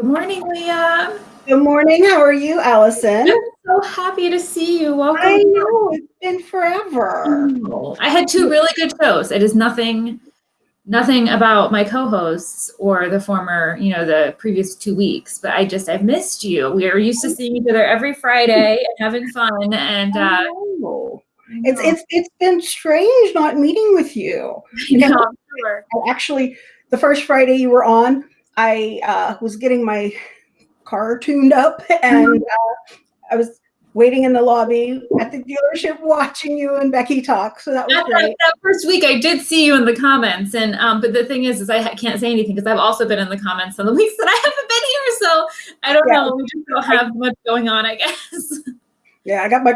Good morning, Leah. Good morning. How are you, Allison? I'm so happy to see you. Welcome. I know it's been forever. I had two really good shows. It is nothing, nothing about my co-hosts or the former, you know, the previous two weeks. But I just I've missed you. We are used to seeing each other every Friday and having fun. And uh, it's it's it's been strange not meeting with you. You know, sure. Actually, the first Friday you were on, I uh, was getting my car tuned up and uh, I was waiting in the lobby at the dealership watching you and Becky talk. So that was great. That first week I did see you in the comments. And, um, but the thing is, is I can't say anything because I've also been in the comments on the weeks that I haven't been here. So I don't yeah. know. We just don't have much going on, I guess. Yeah, I got my,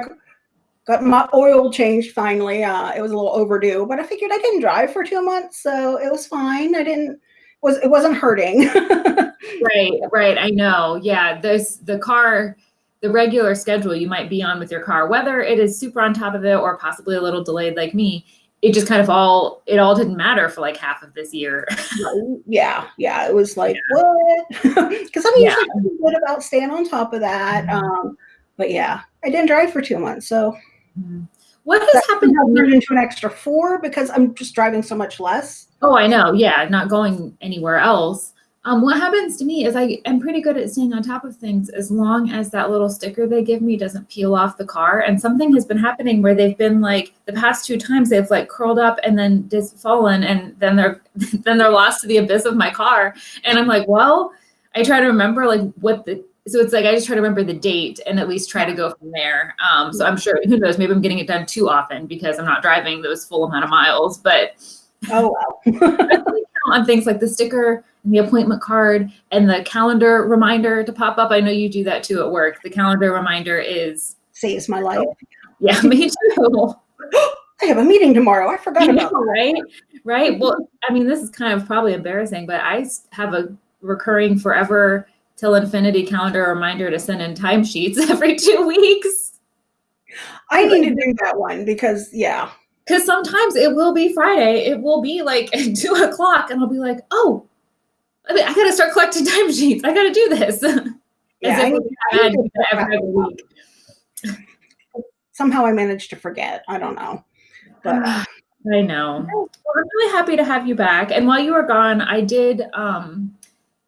got my oil changed finally. Uh, it was a little overdue, but I figured I didn't drive for two months. So it was fine. I didn't, was it wasn't hurting. right, right. I know. Yeah, there's the car, the regular schedule you might be on with your car, whether it is super on top of it or possibly a little delayed like me. It just kind of all it all didn't matter for like half of this year. yeah, yeah. It was like yeah. what? Because I'm usually yeah. good about staying on top of that. Mm-hmm. Um, but yeah, I didn't drive for two months, so. Mm-hmm. What has happened? Turned into an extra four because I'm just driving so much less. Oh, I know. Yeah, not going anywhere else. Um, what happens to me is I am pretty good at staying on top of things as long as that little sticker they give me doesn't peel off the car. And something has been happening where they've been like the past two times they've like curled up and then just fallen and then they're then they're lost to the abyss of my car. And I'm like, well, I try to remember like what the so it's like I just try to remember the date and at least try to go from there. Um, so I'm sure who knows, maybe I'm getting it done too often because I'm not driving those full amount of miles, but Oh wow. on things like the sticker and the appointment card and the calendar reminder to pop up. I know you do that too at work. The calendar reminder is saves my life. Yeah, me too. I have a meeting tomorrow. I forgot about know, right? Right. Well, I mean, this is kind of probably embarrassing, but I have a recurring forever till infinity calendar reminder to send in timesheets every two weeks. I need to do that one because yeah, because sometimes it will be Friday, it will be like two o'clock, and I'll be like, oh, I, mean, I got to start collecting timesheets. I got to do this. Yeah, I, I. Somehow I managed to forget. I don't know. But I know. Well, I'm really happy to have you back. And while you were gone, I did um,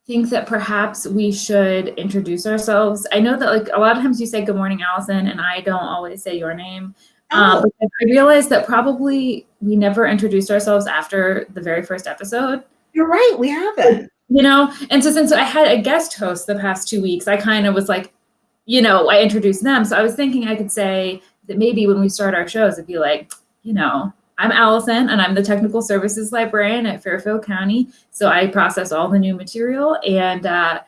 think that perhaps we should introduce ourselves. I know that like a lot of times you say good morning, Allison, and I don't always say your name. Um, oh. I realized that probably we never introduced ourselves after the very first episode. You're right, we haven't. You know, and so since I had a guest host the past two weeks, I kind of was like, you know, I introduced them. So I was thinking I could say that maybe when we start our shows, it'd be like, you know, I'm Allison and I'm the technical services librarian at Fairfield County. So I process all the new material and uh,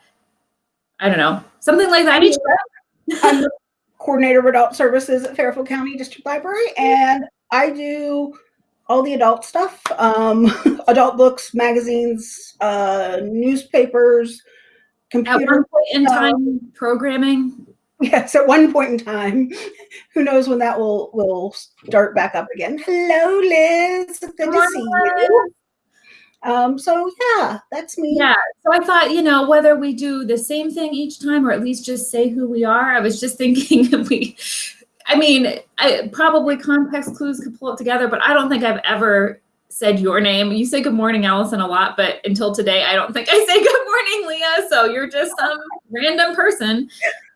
I don't know, something like that. I'm the coordinator of adult services at Fairfield County District Library, and I do all the adult stuff, um, adult books, magazines, uh, newspapers, computer. At one point in time, programming. Yes, at one point in time. Who knows when that will will start back up again? Hello, Liz. Good, Good to see you. Um, so yeah, that's me. Yeah. So I thought, you know, whether we do the same thing each time or at least just say who we are, I was just thinking we, I mean, I, probably context clues could pull it together, but I don't think I've ever said your name. You say good morning, Allison, a lot, but until today, I don't think I say good morning, Leah. So you're just some random person.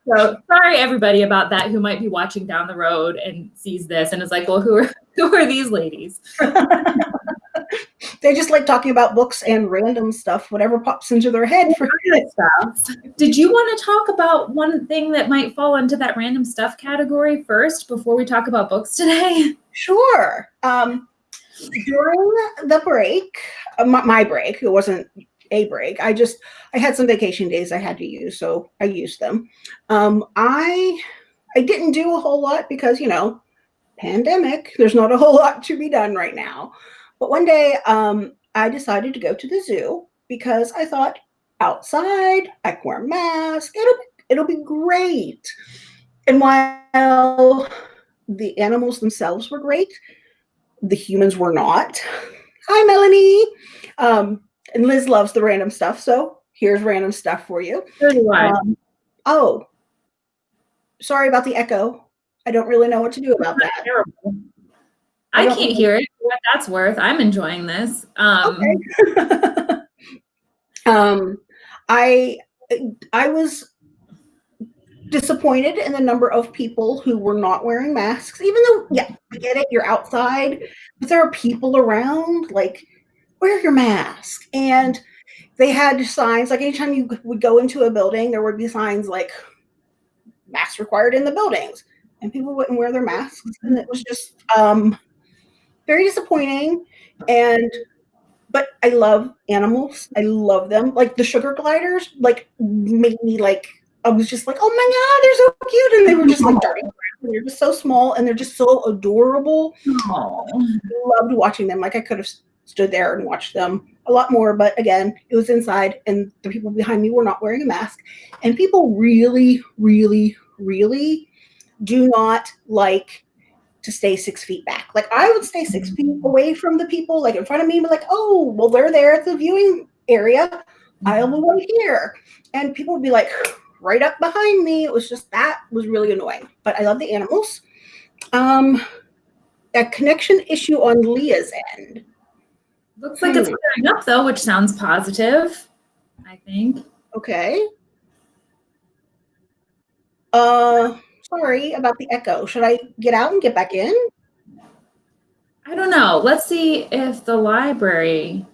So sorry, everybody, about that who might be watching down the road and sees this and is like, well, who are who are these ladies? They just like talking about books and random stuff, whatever pops into their head for stuff. Did you want to talk about one thing that might fall into that random stuff category first before we talk about books today? Sure. Um, during the break, uh, my, my break, it wasn't a break. I just I had some vacation days I had to use, so I used them. Um, I I didn't do a whole lot because you know, pandemic. There's not a whole lot to be done right now. But one day um, I decided to go to the zoo because I thought outside, I can wear a mask, it'll, it'll be great. And while the animals themselves were great, the humans were not. Hi, Melanie. Um, and Liz loves the random stuff, so Here's random stuff for you. So do I. Um, oh, sorry about the echo. I don't really know what to do about that. Terrible. I I can't hear it. What that's worth. I'm enjoying this. Um, Okay. um, I I was disappointed in the number of people who were not wearing masks. Even though, yeah, I get it. You're outside, but there are people around. Like, wear your mask. And they had signs. Like anytime you would go into a building, there would be signs like "masks required in the buildings," and people wouldn't wear their masks, and it was just um, very disappointing. And but I love animals. I love them. Like the sugar gliders, like made me like I was just like, oh my god, they're so cute, and they were just like darting around. And they're just so small, and they're just so adorable. aw. Loved watching them. Like I could have stood there and watched them a lot more, but again, it was inside, and the people behind me were not wearing a mask. And people really, really, really do not like to stay six feet back. Like I would stay six feet away from the people, like in front of me, but like, oh, well, they're there at the viewing area. I'll be right here. And people would be like right up behind me. It was just that was really annoying. But I love the animals. Um a connection issue on Leah's end. Looks like it's Hmm. clearing up though, which sounds positive. I think. Okay. Uh sorry about the echo. Should I get out and get back in? I don't know. Let's see if the library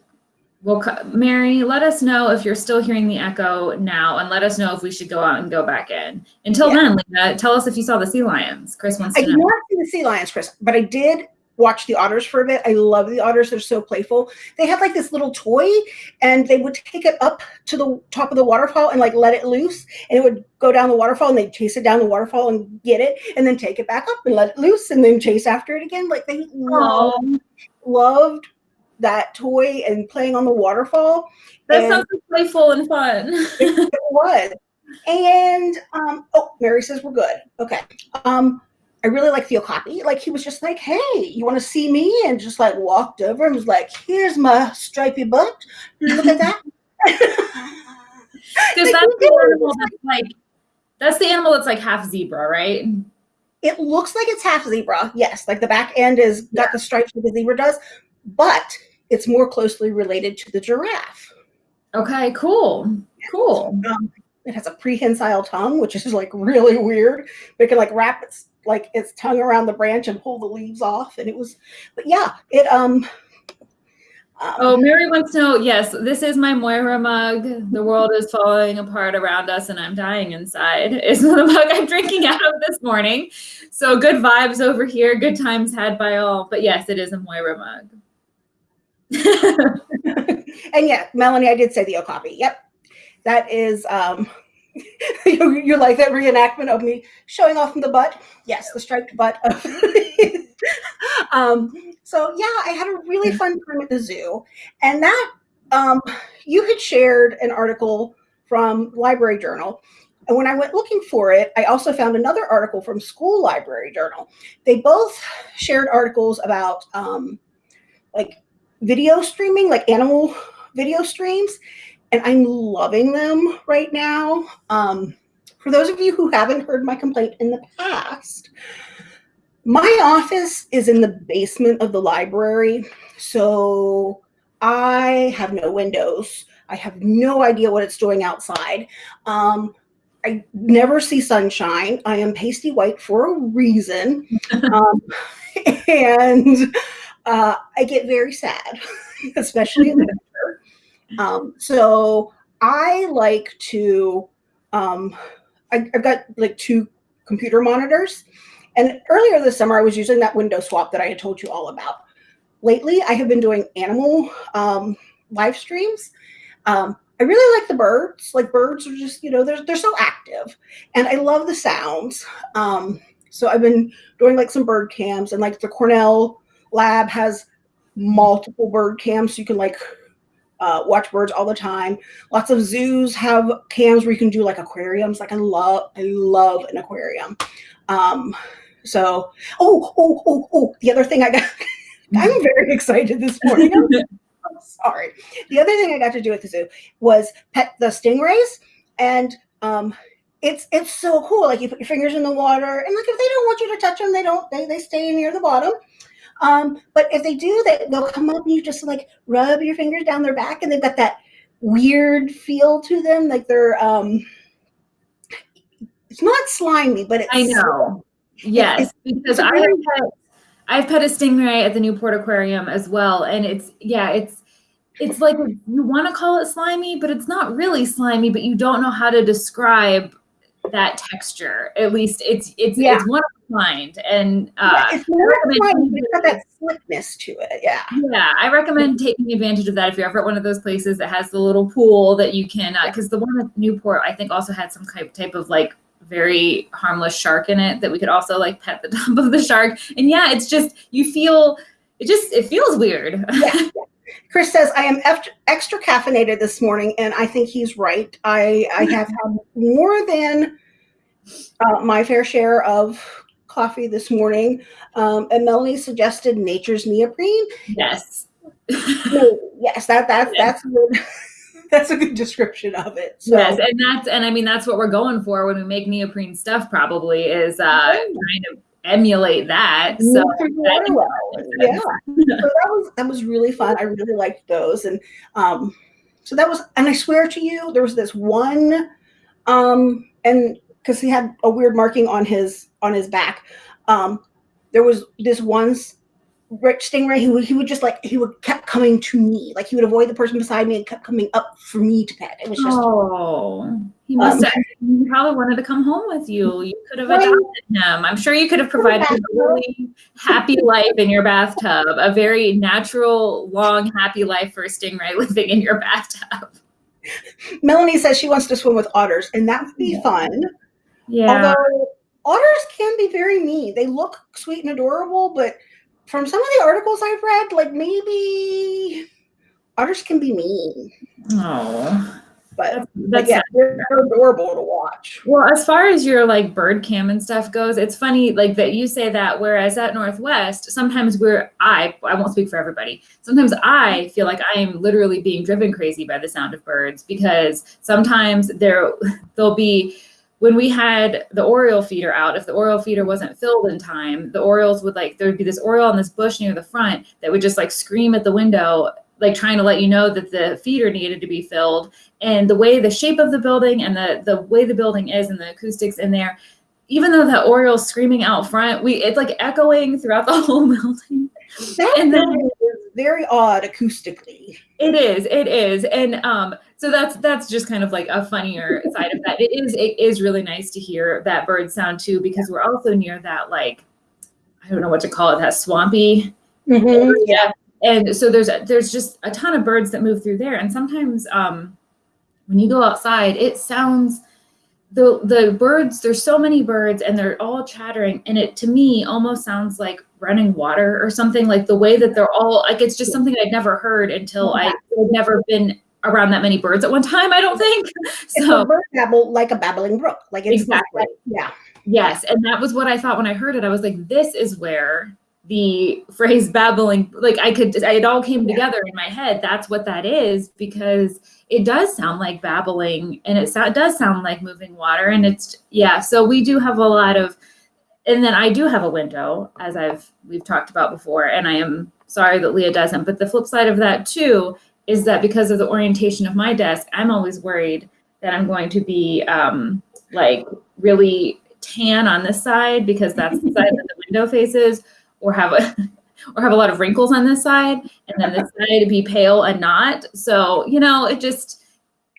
will. Mary, let us know if you're still hearing the echo now, and let us know if we should go out and go back in. Until Yeah. then, Lena, tell us if you saw the sea lions. Chris wants I to did not see the sea lions, Chris, but I did watch the otters for a bit. I love the otters. They're so playful. They had like this little toy and they would take it up to the top of the waterfall and like let it loose and it would go down the waterfall and they'd chase it down the waterfall and get it and then take it back up and let it loose and then chase after it again. Like they loved, loved that toy and playing on the waterfall. that And- sounds playful and fun. it was. And um, oh, Mary says we're good. Okay. Um, I really like the Okapi. Like he was just like, hey, you want to see me? And just like walked over and was like, here's my stripy butt. Look at that. Because Like, that's the animal that's like that's the animal that's like half zebra, right? it looks like it's half zebra. Yes, like the back end is got the stripes like the zebra does, but it's more closely related to the giraffe. Okay, cool, cool. Um, it has a prehensile tongue, which is like really weird. But it can like wrap its like its tongue around the branch and pull the leaves off. And it was, but yeah, it um. um, Oh, Mary wants to know. Yes, this is my Moira mug. The world is falling apart around us, and I'm dying inside. Is the mug I'm drinking out of this morning. So good vibes over here. Good times had by all. But yes, it is a Moira mug. and yeah, Melanie, I did say the Okapi. Yep, that is um. you, you like that reenactment of me showing off in the butt? Yes, the striped butt. Um. So yeah, I had a really fun time at the zoo, and that um, you had shared an article from Library Journal. And when I went looking for it, I also found another article from School Library Journal. They both shared articles about um, like video streaming, like animal video streams, and I'm loving them right now. Um, for those of you who haven't heard my complaint in the past, my office is in the basement of the library, so I have no windows. I have no idea what it's doing outside. Um, I never see sunshine. I am pasty white for a reason. um, and uh, I get very sad, especially in the winter. Um, so I like to, um, I, I've got like two computer monitors. And earlier this summer, I was using that window swap that I had told you all about. Lately, I have been doing animal um, live streams. Um, I really like the birds. Like birds are just, you know, they're they're so active, and I love the sounds. Um, so I've been doing like some bird cams, and like the Cornell lab has multiple bird cams, so you can like uh, watch birds all the time. Lots of zoos have cams where you can do like aquariums. Like I love, I love an aquarium. Um, so, oh, oh, oh, oh, the other thing I got, I'm very excited this morning. I'm sorry. The other thing I got to do at the zoo was pet the stingrays, and um, it's it's so cool. Like you put your fingers in the water, and like if they don't want you to touch them, they don't. They they stay near the bottom. Um, but if they do, they they'll come up and you just like rub your fingers down their back, and they've got that weird feel to them, like they're um. It's not slimy, but it's I know. Yes, because I have pet, I've pet a stingray at the Newport Aquarium as well, and it's yeah, it's it's like you want to call it slimy, but it's not really slimy. But you don't know how to describe that texture. At least it's it's Yeah. it's one of a kind, and uh, yeah, it's more recommend slimy, taking but it's got that slickness to it. Yeah. Yeah, I recommend taking advantage of that if you're ever at one of those places that has the little pool that you can, because the one at Newport, I think, also had some type type of like very harmless shark in it that we could also like pet the top of the shark. And yeah, it's just you feel it just it feels weird. yeah. Chris says, I am extra, extra caffeinated this morning, and I think he's right. I, I have had more than uh, my fair share of coffee this morning. Um, and Melanie suggested nature's neoprene. yes. Yes, that, that, that's good. that's a good description of it. So, Yes, and that's and I mean that's what we're going for when we make neoprene stuff. Probably is uh, trying to emulate that. So well. Yeah. so that was that was really fun. I really liked those, and um, so that was. And I swear to you, there was this one, um, and because he had a weird marking on his on his back, um, there was this one rich stingray who he would just like he would kept coming to me, like he would avoid the person beside me and kept coming up for me to pet. It was just Oh, he must Um, have. He probably wanted to come home with you. You could have Right. adopted him. I'm sure you could have provided a really happy life in your bathtub, a very natural, long, happy life for a stingray living in your bathtub. Melanie says she wants to swim with otters, and that would be Yeah. fun. Yeah. Although otters can be very mean. They look sweet and adorable, but from some of the articles I've read, like maybe otters can be mean. oh, But, that's, but yeah, they're, they're adorable to watch. Well, as far as your like bird cam and stuff goes, it's funny like that you say that. Whereas at Northwest, sometimes we're I I won't speak for everybody. Sometimes I feel like I am literally being driven crazy by the sound of birds because sometimes there there'll be when we had the oriole feeder out, if the oriole feeder wasn't filled in time, the orioles would like there would be this oriole in this bush near the front that would just like scream at the window, like trying to let you know that the feeder needed to be filled. And the way the shape of the building and the the way the building is and the acoustics in there even though the oriole's screaming out front we it's like echoing throughout the whole building. That And then- building is very odd acoustically. it is it is. And um so that's that's just kind of like a funnier side of that. It is it is really nice to hear that bird sound too because we're also near that like i don't know what to call it that swampy Mhm. yeah. And so there's there's just a ton of birds that move through there. And sometimes um when you go outside it sounds the the birds there's so many birds and they're all chattering. And it to me almost sounds like running water or something like the way that they're all like it's just something i'd never heard until i had never been around that many birds at one time i don't think so a bird babble like a babbling brook. Like it's Exactly. yeah. Yes, and that was what I thought when I heard it. I was like, this is where the phrase babbling, like I could, it all came Yeah. together in my head. That's what that is because it does sound like babbling and it, so, it does sound like moving water. And it's, yeah, so we do have a lot of, and then I do have a window, as I've, we've talked about before, and I am sorry that Leah doesn't. But the flip side of that too is that because of the orientation of my desk, I'm always worried that I'm going to be um, like really tan on this side because that's the side that the window faces, or have a or have a lot of wrinkles on this side, and then this side to be pale and not. So you know, it just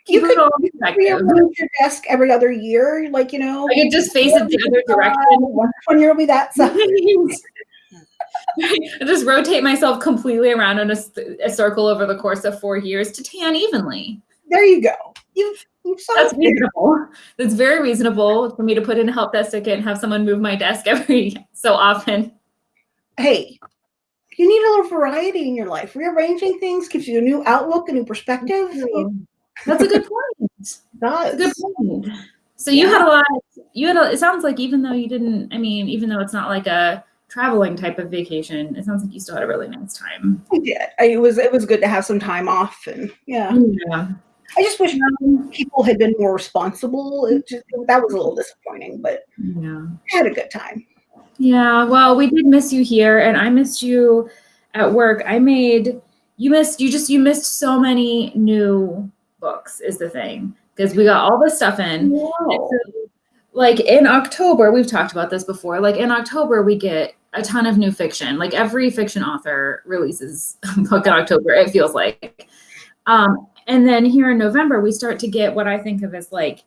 You could you could rearrange your desk every other year, like you know. I could just face it the other direction. One one year will be that side. I just rotate myself completely around in a circle over the course of four years to tan evenly. There you go. You've you've That's reasonable. That's very reasonable for me to put in a help desk ticket and have someone move my desk every so often. Hey, you need a little variety in your life. Rearranging things gives you a new outlook, a new perspective. That's a good point. That's a good point. So you had a lot. You had. A, it sounds like even though you didn't. I mean, even though it's not like a traveling type of vacation. It sounds like you still had a really nice time. I did. I, it was it was good to have some time off, and yeah. Yeah. I just wish people had been more responsible. It just, that was a little disappointing, but Yeah. I had a good time. Yeah. Well, we did miss you here, and I missed you at work. I made you missed you just you missed so many new books is the thing because we got all this stuff in. Wow. like in October, we've talked about this before. Like in October, we get a ton of new fiction. Like every fiction author releases a book in October, it feels like. Um, and then here in November, we start to get what I think of as like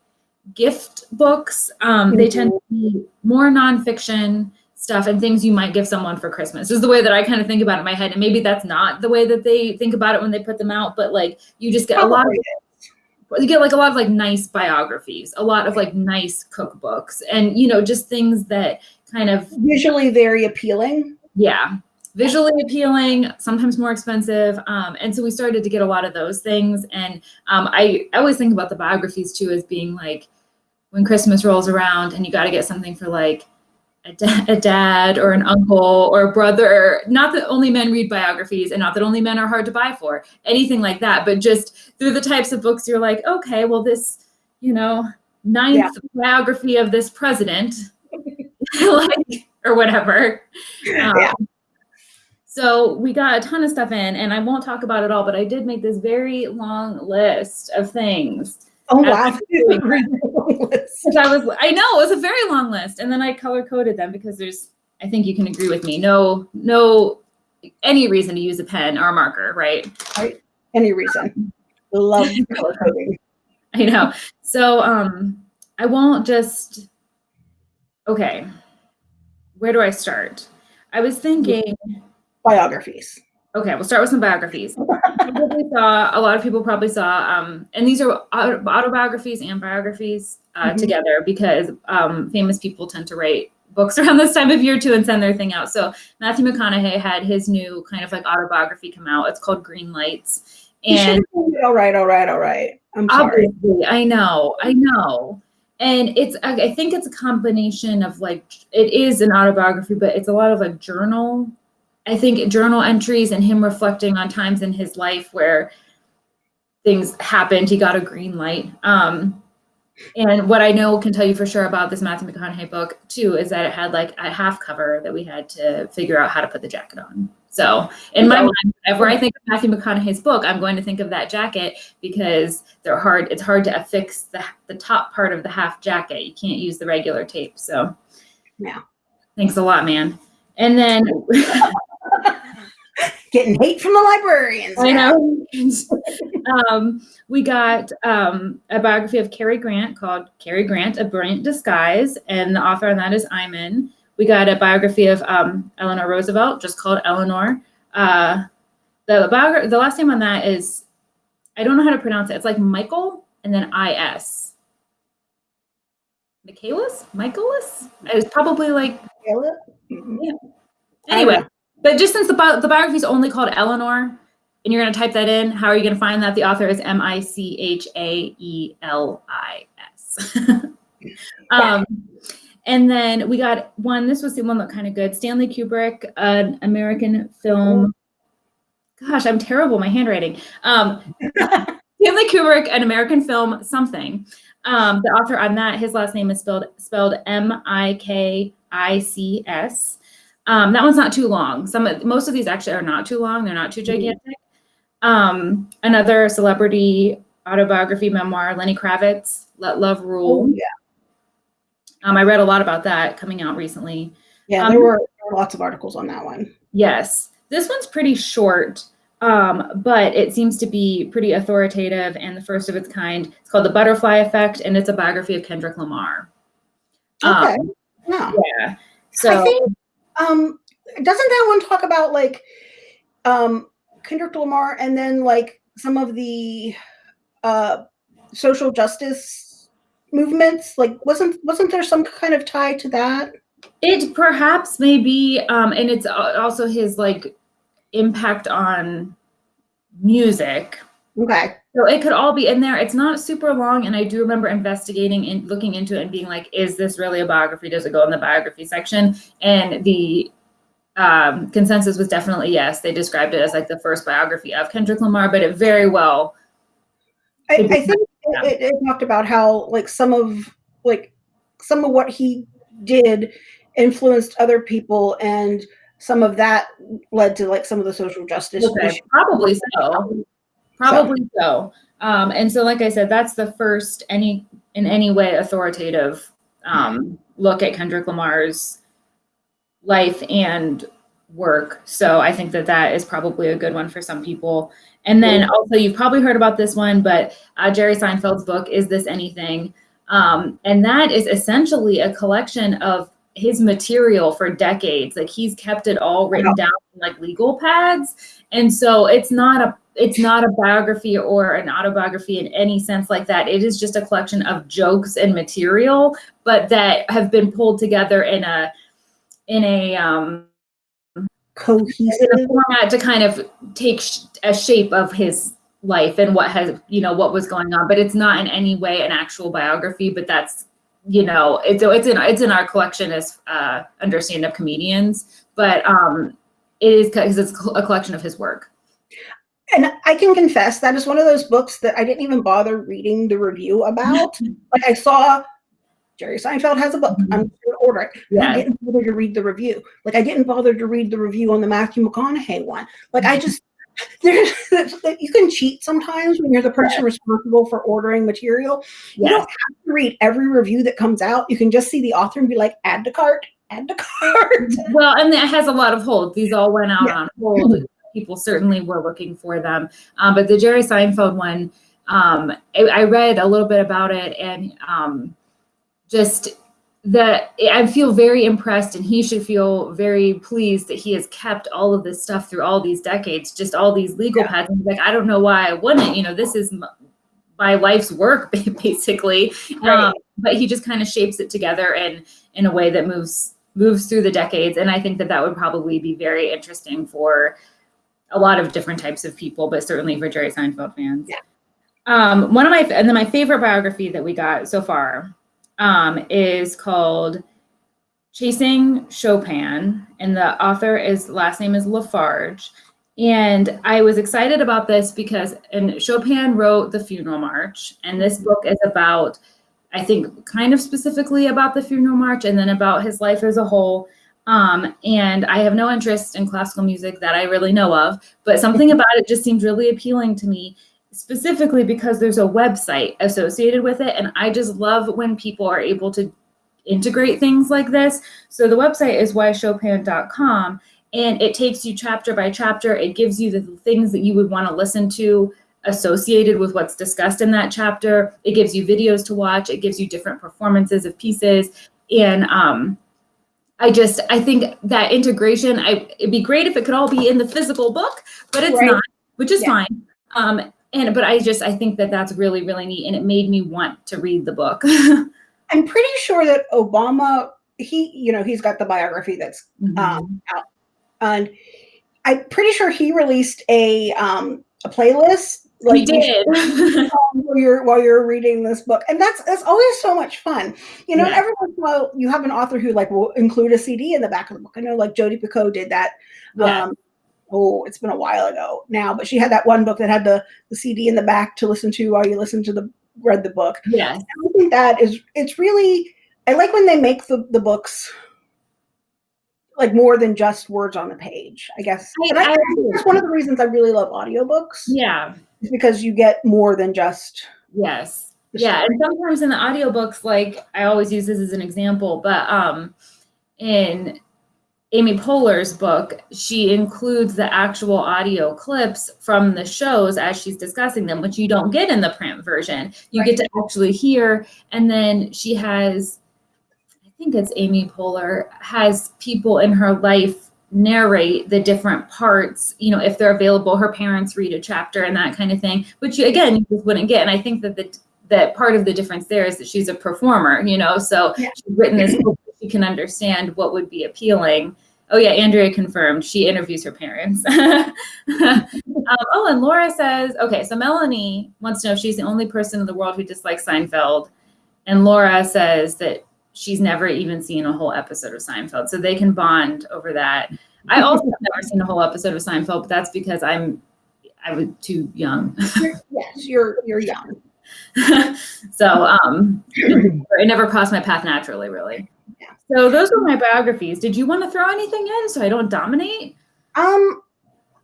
gift books. Um, They tend to be more nonfiction stuff and things you might give someone for Christmas is the way that I kind of think about it in my head. And maybe that's not the way that they think about it when they put them out, but like you just get a lot of you get like a lot of like nice biographies, a lot of like nice cookbooks, and you know, just things that kind of visually very appealing. yeah, visually appealing, sometimes more expensive. Um, and so we started to get a lot of those things. And um, I, I always think about the biographies too as being like when Christmas rolls around and you got to get something for like a, da- a dad or an uncle or a brother. Not that only men read biographies and not that only men are hard to buy for, anything like that, but just through the types of books you're like, okay, well, this, you know, ninth biography of this president, like, or whatever. Um, Yeah. So we got a ton of stuff in, and I won't talk about it all, but I did make this very long list of things. Oh wow. Which I was, I know, it was a very long list, and then I color coded them because there's, I think you can agree with me, no, no, any reason to use a pen or a marker, right? Any reason. Love color coding. I know. So um I won't just okay. Where do I start? I was thinking, Biographies. okay, we'll start with some biographies. Probably saw a lot of people probably saw um and these are autobiographies and biographies uh, Mhm. together because um famous people tend to write books around this time of year too and send their thing out. So Matthew McConaughey had his new kind of like autobiography come out. It's called Green Lights. And have told me, all right, all right, all right. I'm sorry. I know, I know. And it's, I think it's a combination of like, it is an autobiography, but it's a lot of like journal, I think journal entries and him reflecting on times in his life where things happened. He got a green light. Um, and what I know can tell you for sure about this Matthew McConaughey book too is that it had like a half cover that we had to figure out how to put the jacket on. So in my mind, whenever I think of Matthew McConaughey's book, I'm going to think of that jacket because they're hard. It's hard to affix the the top part of the half jacket. You can't use the regular tape. So Yeah. thanks a lot, man. And then Getting hate from the librarians. I know. um, we got um, a biography of Cary Grant called Cary Grant, A Brilliant Disguise, and the author on that is Eyman. We got a biography of um, Eleanor Roosevelt, just called Eleanor. Uh, the biogra- the last name on that is, I don't know how to pronounce it. It's like Michael and then I-S. Michaelis? Michaelis? It was probably like? Mhm. Anyway, but just since the, bi- the biography is only called Eleanor, and you're going to type that in, how are you going to find that? The author is M I C H A E L I S. Um, and then we got one, this was the one that kind of good Stanley Kubrick, an American film. Gosh, I'm terrible, my handwriting. Um, Stanley Kubrick, an American film, something. Um, the author on that, his last name is spelled spelled M I K I C S. Um, that one's not too long. Some most of these actually are not too long. They're not too gigantic. Um, another celebrity autobiography memoir, Lenny Kravitz, Let Love Rule. Oh, yeah. Um, I read a lot about that coming out recently. Yeah, Um, there were, there were lots of articles on that one. Yes. This one's pretty short, um, but it seems to be pretty authoritative and the first of its kind. It's called The Butterfly Effect, and it's a biography of Kendrick Lamar. Um, Okay. yeah. Yeah. So, I think um doesn't that one talk about like um Kendrick Lamar and then like some of the uh social justice movements? Like wasn't wasn't there some kind of tie to that? it perhaps may be, um, and it's also his like impact on music. Okay. So it could all be in there. It's not super long, and I do remember investigating and looking into it and being like, "Is this really a biography? Does it go in the biography section?" And the um, consensus was definitely yes. They described it as like the first biography of Kendrick Lamar, but it very well. I, I think it, it, it talked about how like some of like some of what he did influenced other people and some of that led to like some of the social justice okay, probably so. Probably so, so. Um, and so like i said that's the first any in any way authoritative um, look at kendrick lamar's life and work so i think that that is probably a good one for some people and then also you've probably heard about this one but uh, jerry seinfeld's book is this anything um, and that is essentially a collection of his material for decades. Like he's kept it all written down in like legal pads. And so it's not a it's not a biography or an autobiography in any sense like that. It is just a collection of jokes and material, but that have been pulled together in a in a um cohesive. Format to kind of take sh- a shape of his life and what has you know what was going on but it's not in any way an actual biography but that's you know it's it's in it's in our collection as uh under stand-up comedians but um it is because it's a collection of his work. And i can confess that is one of those books that i didn't even bother reading the review about. Like i saw jerry seinfeld has a book mm-hmm. i'm going to order it yeah. i didn't bother to read the review like i didn't bother to read the review on the matthew mcconaughey one like i just there's you can cheat sometimes when you're the person yeah. responsible for ordering material. You don't have to read every review that comes out. You can just see the author and be like, add to cart, add to cart. Well, and that has a lot of holds. These all went out yeah. on hold. People certainly were looking for them. Um, but the Jerry Seinfeld one, um, I, I, read a little bit about it and um, just that I feel very impressed and he should feel very pleased that he has kept all of this stuff through all these decades, just all these legal yeah. paths. like, I don't know why I wouldn't, you know, this is my life's work basically. Right. Um, but he just kind of shapes it together and in a way that moves, moves through the decades. And I think that that would probably be very interesting for a lot of different types of people, but certainly for Jerry Seinfeld fans. Yeah. Um, one of my, and then my favorite biography that we got so far um, is called Chasing Chopin, and the author is last name is Lafarge. And I was excited about this because and Chopin wrote the funeral march, and this book is about, I think, kind of specifically about the funeral march and then about his life as a whole. Um, and I have no interest in classical music that I really know of, but something about it just seemed really appealing to me specifically because there's a website associated with it. And I just love when people are able to integrate things like this. So the website is whychopin.com and it takes you chapter by chapter. It gives you the things that you would want to listen to associated with what's discussed in that chapter. It gives you videos to watch. It gives you different performances of pieces. And um, I just, I think that integration, I, it'd be great if it could all be in the physical book, but it's right. not, which is yeah. fine. Um, and but I just I think that that's really really neat, and it made me want to read the book. I'm pretty sure that Obama he you know he's got the biography that's mm-hmm. um, out, and I'm pretty sure he released a um, a playlist like he did while you're while you're reading this book and that's that's always so much fun you know yeah. every once in a while you have an author who like will include a cd in the back of the book i know like jodi picoult did that yeah. um, oh, it's been a while ago now, but she had that one book that had the, the CD in the back to listen to while you listen to the read the book. Yeah. I think that is it's really I like when they make the, the books like more than just words on the page, I guess. I, I, I that's one of the reasons I really love audiobooks. Yeah. Is because you get more than just Yes. Yeah. And sometimes in the audiobooks, like I always use this as an example, but um in Amy Poehler's book, she includes the actual audio clips from the shows as she's discussing them, which you don't get in the print version. You right. get to actually hear. And then she has, I think it's Amy Poehler, has people in her life narrate the different parts, you know, if they're available, her parents read a chapter and that kind of thing, which you, again, you just wouldn't get. And I think that the that part of the difference there is that she's a performer, you know, so yeah. she's written this book you can understand what would be appealing. Oh yeah, Andrea confirmed. She interviews her parents. um, oh, and Laura says, okay, so Melanie wants to know if she's the only person in the world who dislikes Seinfeld. And Laura says that she's never even seen a whole episode of Seinfeld. So they can bond over that. I also have never seen a whole episode of Seinfeld, but that's because I'm I was too young. You're- yes, you're you're young. so um it never crossed my path naturally, really. So those were my biographies. Did you want to throw anything in so I don't dominate? Um,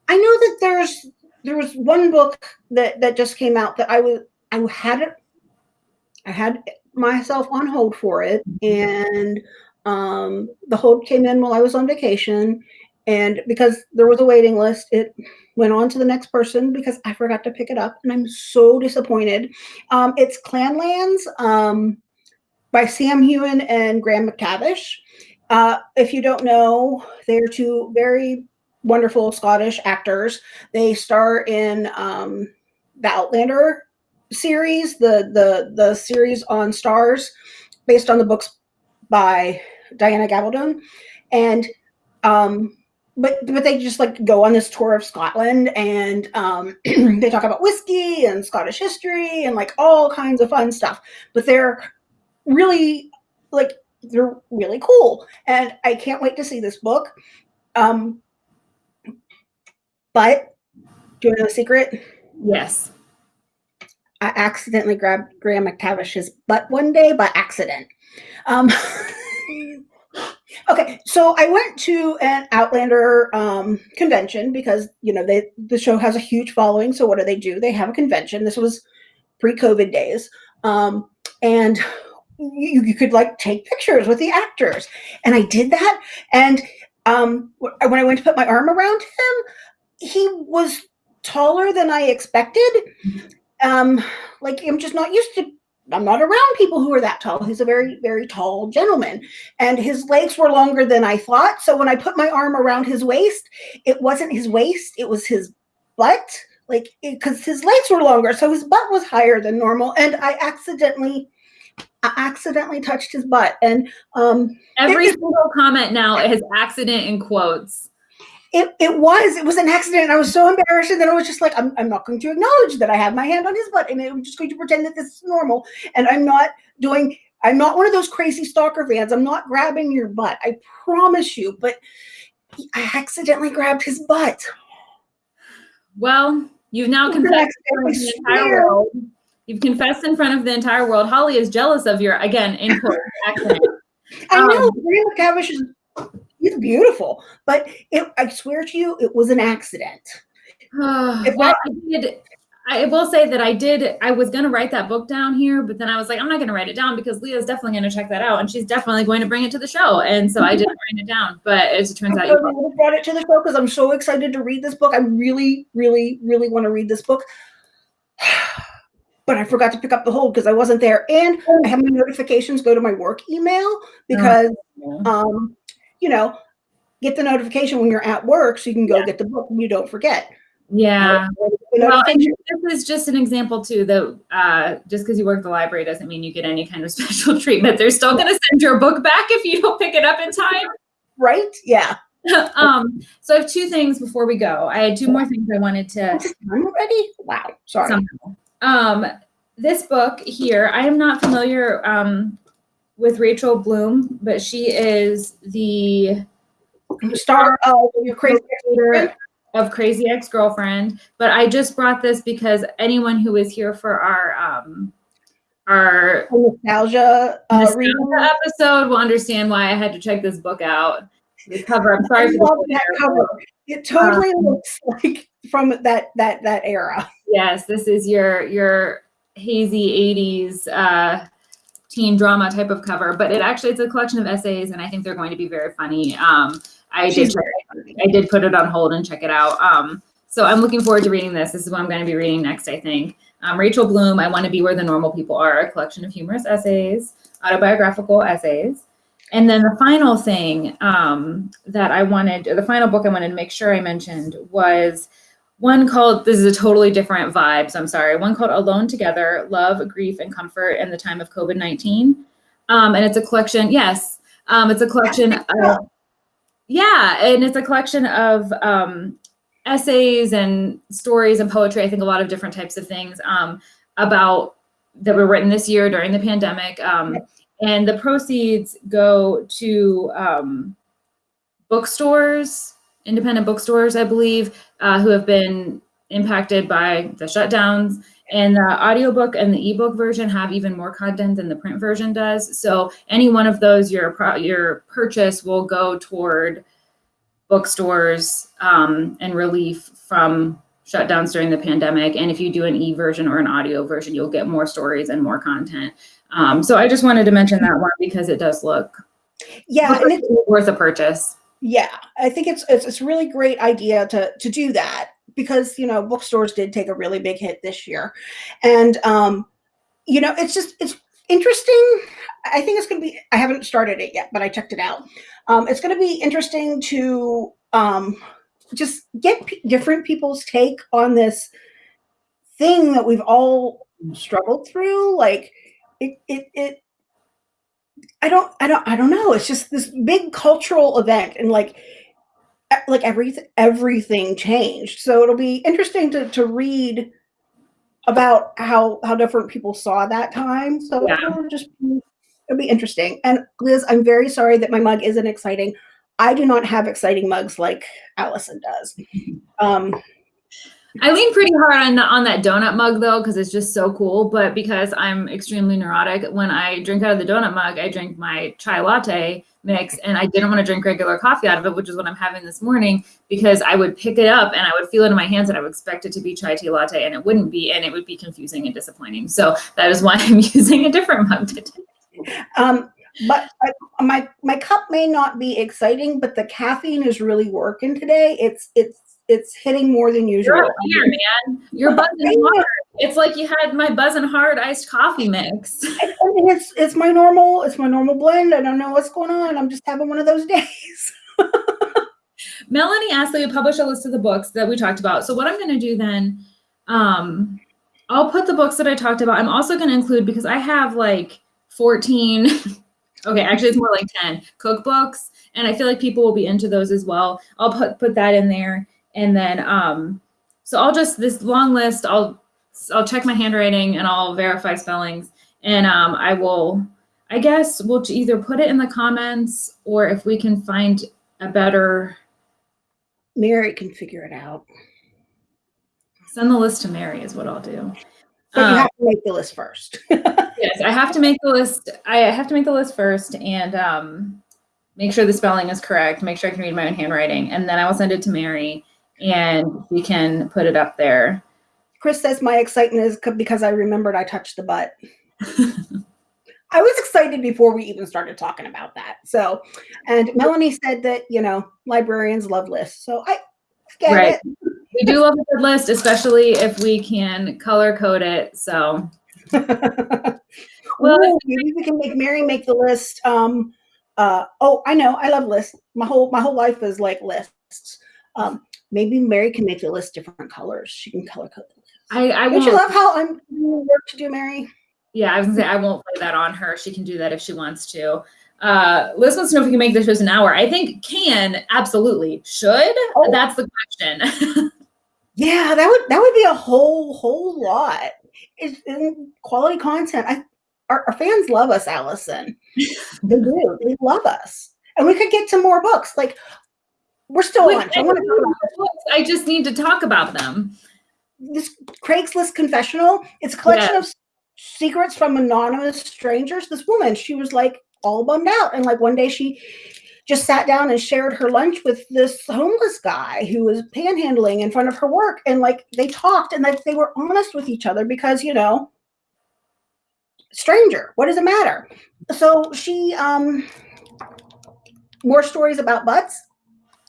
I know that there's there was one book that that just came out that I was I had it I had myself on hold for it and um the hold came in while I was on vacation and because there was a waiting list it went on to the next person because I forgot to pick it up and I'm so disappointed. Um it's Clanlands um by Sam Heughan and Graham McTavish. Uh, if you don't know, they're two very wonderful Scottish actors. They star in um, the Outlander series, the the the series on Starz, based on the books by Diana Gabaldon, and um, but but they just like go on this tour of Scotland and um, they talk about whiskey and Scottish history and like all kinds of fun stuff. But they're really like they're really cool, and I can't wait to see this book. Um, but do you know the secret? Yes. I accidentally grabbed Graham McTavish's butt one day by accident. Um, okay, so I went to an Outlander um, convention because you know they the show has a huge following. So what do they do? They have a convention. This was pre-COVID days, um, and you, you could like take pictures with the actors, and I did that. And um, when I went to put my arm around him, he was taller than I expected. Um, like I'm just not used to. I'm not around people who are that tall. He's a very, very tall gentleman, and his legs were longer than I thought. So when I put my arm around his waist, it wasn't his waist; it was his butt. Like because his legs were longer, so his butt was higher than normal, and I accidentally, I accidentally touched his butt, and um, Every It- single comment now has accident in quotes. It, it was it was an accident. I was so embarrassed, and then I was just like, I'm, I'm not going to acknowledge that I had my hand on his butt, and I'm just going to pretend that this is normal. And I'm not doing. I'm not one of those crazy stalker fans. I'm not grabbing your butt. I promise you. But I accidentally grabbed his butt. Well, you've now confessed in front of the entire world. You've confessed in front of the entire world. Holly is jealous of your again in quotes accident. I know Um, Graham McTavish is he's beautiful, but it, I swear to you, it was an accident. If well, I did. I will say that I did. I was going to write that book down here, but then I was like, I'm not going to write it down because Leah's definitely going to check that out, and she's definitely going to bring it to the show. And so I didn't write it down. But as it turns I out, you totally would have brought it to the show because I'm so excited to read this book. I really, really, really want to read this book. But I forgot to pick up the hold because I wasn't there. And I have my notifications go to my work email because um, you know, get the notification when you're at work so you can go Yeah. get the book and you don't forget. yeah. Well, and this is just an example too. That uh, just because you work at the library doesn't mean you get any kind of special treatment. They're still going to send your book back if you don't pick it up in time. right? Yeah. um, so I have two things before we go. I had two more things I wanted to I'm ready. Wow. Sorry. somehow. Um, this book here, I am not familiar um, with Rachel Bloom, but she is the Star of your crazy of Crazy Ex Girlfriend. But I just brought this because anyone who is here for our um, our nostalgia uh, nostalgia episode will understand why I had to check this book out. The cover. I'm I for love that cover. It totally looks like from that that that era. Yes, this is your your hazy 80s uh, teen drama type of cover, but it actually it's a collection of essays, and I think they're going to be very funny. Um, I did She's I did put it on hold and check it out. Um, so I'm looking forward to reading this. This is what I'm going to be reading next, I think. Um, Rachel Bloom, I Want to Be Where the Normal People Are, a collection of humorous essays, autobiographical essays. And then the final thing um, that I wanted, the final book I wanted to make sure I mentioned was one called, this is a totally different vibe, so I'm sorry, one called Alone Together Love, Grief, and Comfort in the Time of COVID 19. Um, and it's a collection, yes, um, it's a collection of, yeah, and it's a collection of um, essays and stories and poetry. I think a lot of different types of things um, about that were written this year during the pandemic. Um, and the proceeds go to um, bookstores independent bookstores, I believe, uh, who have been impacted by the shutdowns. And the audiobook and the ebook version have even more content than the print version does. So any one of those, your your purchase will go toward bookstores um, and relief from shutdowns during the pandemic. And if you do an e version or an audio version, you'll get more stories and more content. Um, so I just wanted to mention that one because it does look Yeah, and it's worth a purchase. Yeah, I think it's it's it's a really great idea to to do that because you know bookstores did take a really big hit this year, and um, you know it's just it's interesting. I think it's going to be. I haven't started it yet, but I checked it out. Um, it's going to be interesting to um, just get different people's take on this thing that we've all struggled through. Like it, it, it. I don't, I don't, I don't know. It's just this big cultural event, and like, like everything, everything changed. So it'll be interesting to to read about how how different people saw that time. So Yeah. it'll just be, it'll be interesting. And Liz, I'm very sorry that my mug isn't exciting. I do not have exciting mugs like Allison does. Um, I lean pretty hard on on that donut mug though, because it's just so cool. But because I'm extremely neurotic, when I drink out of the donut mug, I drink my chai latte mix, and I didn't want to drink regular coffee out of it, which is what I'm having this morning. Because I would pick it up and I would feel it in my hands, and I would expect it to be chai tea latte, and it wouldn't be, and it would be confusing and disappointing. So that is why I'm using a different mug today. um, but my my cup may not be exciting, but the caffeine is really working today. It's it's it's hitting more than usual. You're here, man. You're buzzing hard. It's like you had my buzzing hard iced coffee mix. I mean, it's it's my normal it's my normal blend. I don't know what's going on. I'm just having one of those days. Melanie asked that we publish a list of the books that we talked about. So what I'm going to do then, um, I'll put the books that I talked about. I'm also going to include because I have like 14. okay, actually it's more like 10 cookbooks, and I feel like people will be into those as well. I'll put put that in there, and then um, so I'll just this long list. I'll I'll check my handwriting and I'll verify spellings, and um, I will. I guess we'll either put it in the comments or if we can find a better Mary can figure it out. Send the list to Mary is what I'll do. But you Um, have to make the list first. yes, I have to make the list. I have to make the list first and um, make sure the spelling is correct. Make sure I can read my own handwriting, and then I will send it to Mary, and we can put it up there. Chris says my excitement is because I remembered I touched the butt. I was excited before we even started talking about that. So, and Melanie said that you know librarians love lists. So I get Right. it. we do love a good list, especially if we can color code it. So well, maybe we can make Mary make the list. Um, uh, oh, I know, I love lists. My whole my whole life is like lists. Um, maybe Mary can make the list different colors. She can color code the list. I, I Don't you love how I'm work to do, Mary? Yeah, I was gonna say I won't play that on her. She can do that if she wants to. Uh, Liz wants to know if we can make this just an hour. I think can absolutely should. Oh. That's the question. Yeah, that would that would be a whole whole lot. It's in quality content. I our, our fans love us, Allison. They do. They love us, and we could get to more books. Like we're still Wait, on. I want to talk about books. I just need to talk about them. this Craigslist confessional. It's a collection of secrets from anonymous strangers. This woman, she was like all bummed out, and like one day she just sat down and shared her lunch with this homeless guy who was panhandling in front of her work, and like they talked and like they were honest with each other because you know, stranger. What does it matter? So she um more stories about butts.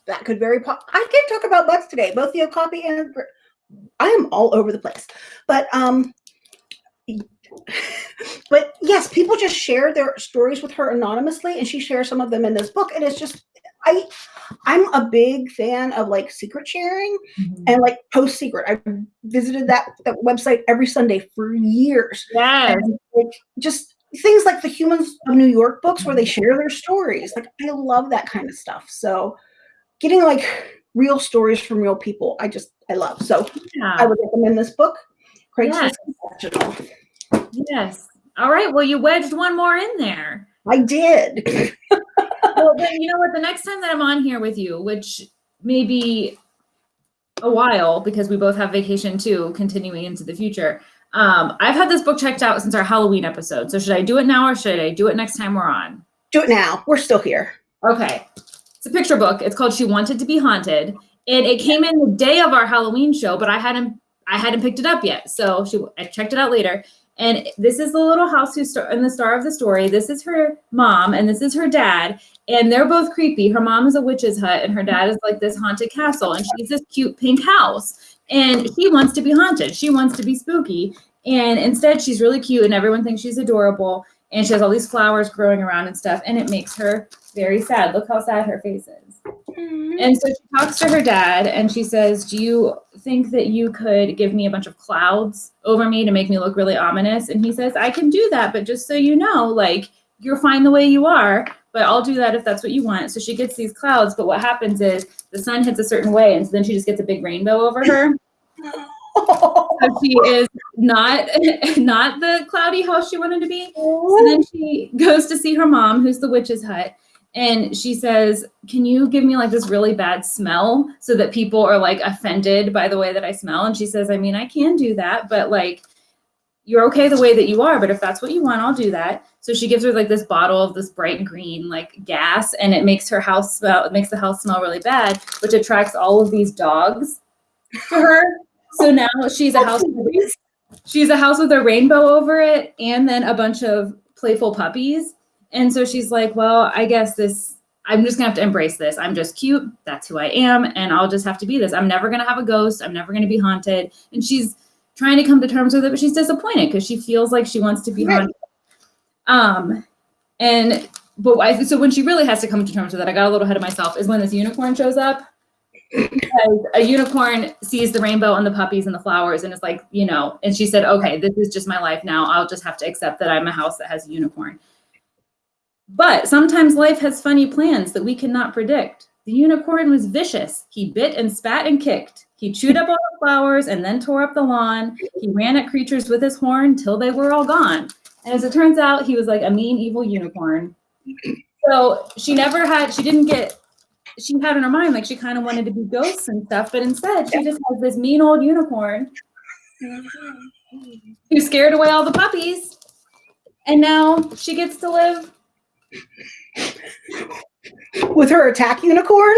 That could very. I can talk about butts today. Both the Okapi and I am all over the place. But um but yes, people just share their stories with her anonymously and she shares some of them in this book and it's just I I'm a big fan of like secret sharing and like PostSecret. I visited that that website every Sunday for years. Yes. And, like, just things like the Humans of New York books where they share their stories. Like I love that kind of stuff. So getting like real stories from real people, I just I love. So I Yeah. would recommend this book, Craigslist Yes. Yes. All right. Well, you wedged one more in there. I did. Well, then you know what? The next time that I'm on here with you, which may be a while because we both have vacation too, continuing into the future. Um, I've had this book checked out since our Halloween episode. So should I do it now or should I do it next time we're on? Do it now. We're still here. Okay. It's a picture book. It's called She Wanted to Be Haunted. And it came in the day of our Halloween show, but I hadn't I hadn't picked it up yet. So she I checked it out later. And this is the little house who's star- in the star of the story. This is her mom and this is her dad. And they're both creepy. Her mom is a witch's hut and her dad is like this haunted castle. And she's this cute pink house. And he wants to be haunted. She wants to be spooky. And instead, she's really cute and everyone thinks she's adorable. And she has all these flowers growing around and stuff. And it makes her very sad. Look how sad her face is. Mm-hmm. And so she talks to her dad and she says, Do you think that you could give me a bunch of clouds over me to make me look really ominous? And he says, I can do that, but just so you know, like, you're fine the way you are, but I'll do that if that's what you want. So she gets these clouds, but what happens is the sun hits a certain way, and so then she just gets a big rainbow over her. So she is not not the cloudy house she wanted to be. So then she goes to see her mom, who's the witch's hut, and she says, "Can you give me like this really bad smell so that people are like offended by the way that I smell?" And she says, "I mean, I can do that, but like you're okay the way that you are, but if that's what you want, I'll do that." So she gives her like this bottle of this bright green like gas and it makes her house smell it makes the house smell really bad, which attracts all of these dogs to her. So now she's a house she's a house with a rainbow over it and then a bunch of playful puppies. And so she's like, well, I guess this, I'm just gonna have to embrace this. I'm just cute. That's who I am. And I'll just have to be this. I'm never gonna have a ghost. I'm never gonna be haunted. And she's trying to come to terms with it, but she's disappointed because she feels like she wants to be Right. haunted. Um, and, but I, so when she really has to come to terms with it, I got a little ahead of myself, is when this unicorn shows up. A unicorn sees the rainbow and the puppies and the flowers and it's like, you know, and she said, okay, this is just my life now. I'll just have to accept that I'm a house that has a unicorn. But sometimes life has funny plans that we cannot predict. The unicorn was vicious. He bit and spat and kicked. He chewed up all the flowers and then tore up the lawn. He ran at creatures with his horn till they were all gone. And as it turns out, he was like a mean, evil unicorn. So she never had, she didn't get, she had in her mind like she kind of wanted to be ghosts and stuff, but instead she just has this mean old unicorn mm-hmm. who scared away all the puppies. And now she gets to live With her attack unicorn?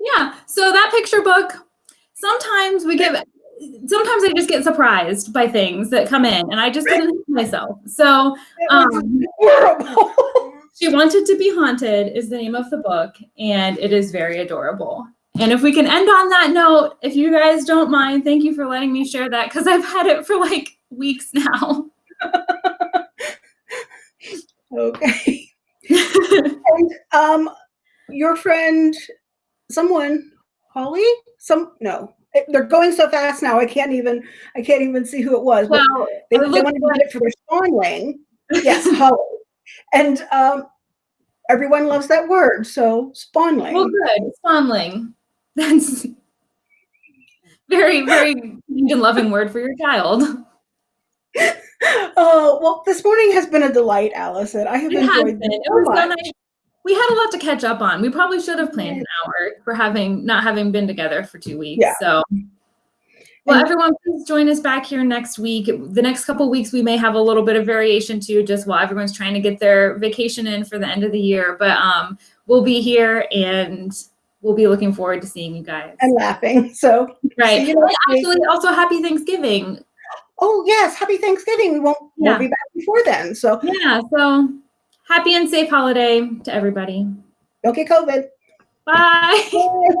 Yeah. So that picture book, sometimes we get, sometimes I just get surprised by things that come in and I just didn't help myself. So um, horrible. She Wanted to Be Haunted is the name of the book and it is very adorable. And if we can end on that note, if you guys don't mind, thank you for letting me share that because I've had it for like weeks now. okay. And um, your friend, someone, Holly, some no, they're going so fast now. I can't even, I can't even see who it was. But well, they, they wanted to get it for their spawnling. Yes, Holly. And um, everyone loves that word. So spawnling. well, good. Spawnling. That's very, very kind and loving word for your child. Oh well, this morning has been a delight, Allison. I have It enjoyed this It so was so nice. We had a lot to catch up on. We probably should have planned an hour for having not having been together for two weeks. Yeah. So, well, everyone, please join us back here next week. The next couple weeks, we may have a little bit of variation too, just while everyone's trying to get their vacation in for the end of the year. But um, we'll be here and we'll be looking forward to seeing you guys. and laughing. So, right. actually, also happy Thanksgiving. Oh yes, happy Thanksgiving. We won't, Yeah. be back before then. So Yeah. So happy and safe holiday to everybody. don't get COVID. Bye. Bye.